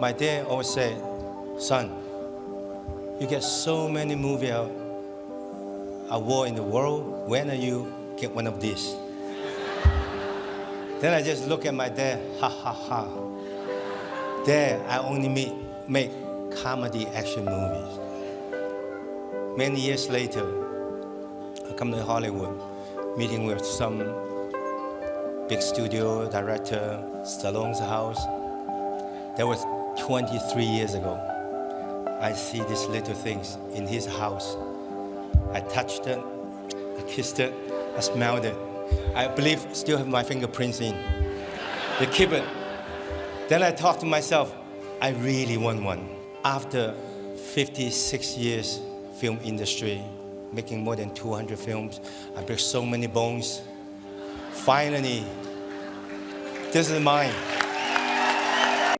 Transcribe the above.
My dad always said, son, you get so many movie award in the world, when are you get one of these? then I just look at my dad, ha ha ha. Dad, I only make, make comedy action movies. Many years later, I come to Hollywood, meeting with some big studio director, Stallone's house. That was 23 years ago. I see these little things in his house. I touched it, I kissed it, I smelled it. I believe still have my fingerprints in. They keep it. Then I thought to myself, I really want one. After 56 years film industry, making more than 200 films, I break so many bones. Finally, this is mine.